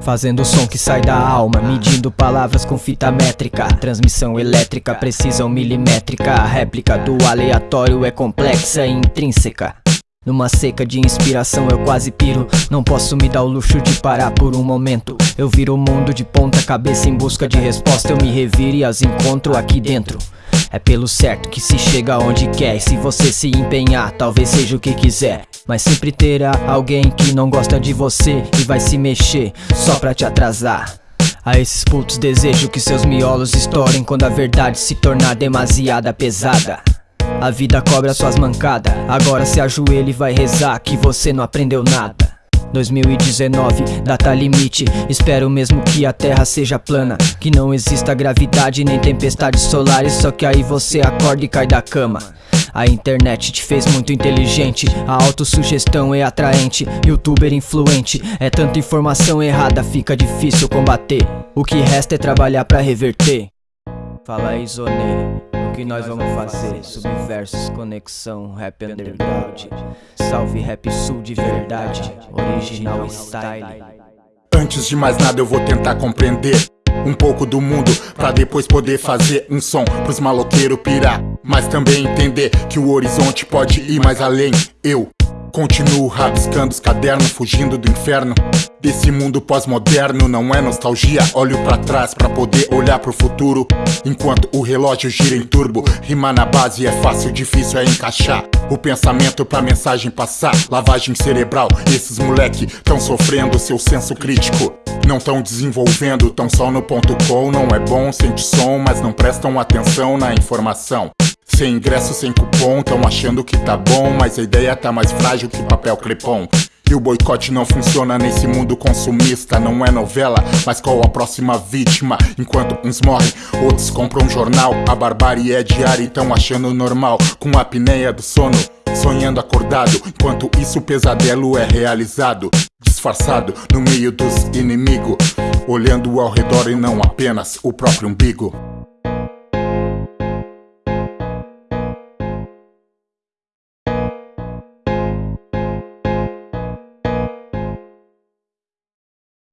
Fazendo o som que sai da alma, medindo palavras com fita métrica. Transmissão elétrica, precisão milimétrica. A réplica do aleatório é complexa e intrínseca. Numa seca de inspiração eu quase piro. Não posso me dar o luxo de parar por um momento Eu viro o mundo de ponta cabeça em busca de resposta. Eu me reviro e as encontro aqui dentro. É pelo certo que se chega onde quer. E se você se empenhar, talvez seja o que quiser. Mas sempre terá alguém que não gosta de você E vai se mexer só pra te atrasar. A esses putos desejo que seus miolos estourem Quando a verdade se tornar demasiada pesada. A vida cobra suas mancadas. Agora se ajoelha e vai rezar que você não aprendeu nada 2019, data limite. Espero mesmo que a terra seja plana Que não exista gravidade nem tempestades solares Só que aí você acorda e cai da cama. A internet te fez muito inteligente A autossugestão é atraente Youtuber influente É tanta informação errada, fica difícil combater. O que resta é trabalhar pra reverter. Fala aí Zonê que nós vamos fazer? Subversos, conexão, rap underground. Salve rap sul de verdade, original style. Antes de mais nada eu vou tentar compreender um pouco do mundo Pra depois poder fazer um som pros maloqueiros pirar. Mas também entender que o horizonte pode ir mais além. Eu Continuo rabiscando os cadernos, fugindo do inferno Desse mundo pós-moderno, não é nostalgia. Olho pra trás pra poder olhar pro futuro. Enquanto o relógio gira em turbo Rimar na base é fácil, difícil é encaixar O pensamento pra mensagem passar. Lavagem cerebral, esses moleque tão sofrendo seu senso crítico. Não tão desenvolvendo, tão só no ponto com. Não é bom, sente som, mas não prestam atenção na informação. Sem ingresso, sem cupom, tão achando que tá bom Mas a ideia tá mais frágil que papel crepom e o boicote não funciona nesse mundo consumista Não é novela, mas qual a próxima vítima? Enquanto uns morrem, outros compram um jornal. A barbárie é diária e tão achando normal. Com a apneia do sono, sonhando acordado. Enquanto isso o pesadelo é realizado. Disfarçado no meio dos inimigos. Olhando ao redor e não apenas o próprio umbigo